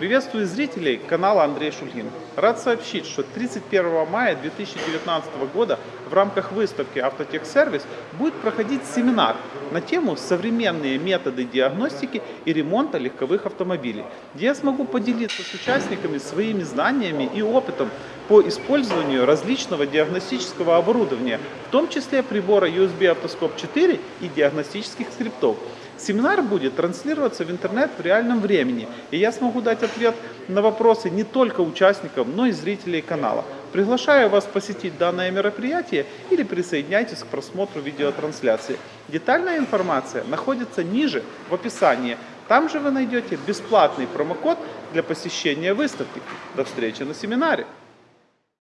Приветствую зрителей канала Андрей Шульгин. Рад сообщить, что 31 мая 2019 года в рамках выставки «Автотехсервис» будет проходить семинар на тему «Современные методы диагностики и ремонта легковых автомобилей», где я смогу поделиться с участниками своими знаниями и опытом по использованию различного диагностического оборудования, в том числе прибора USB Автоскоп 4 и диагностических скриптов. Семинар будет транслироваться в интернет в реальном времени, и я смогу дать ответ на вопросы не только участникам, но и зрителей канала. Приглашаю вас посетить данное мероприятие или присоединяйтесь к просмотру видеотрансляции. Детальная информация находится ниже в описании. Там же вы найдете бесплатный промокод для посещения выставки. До встречи на семинаре!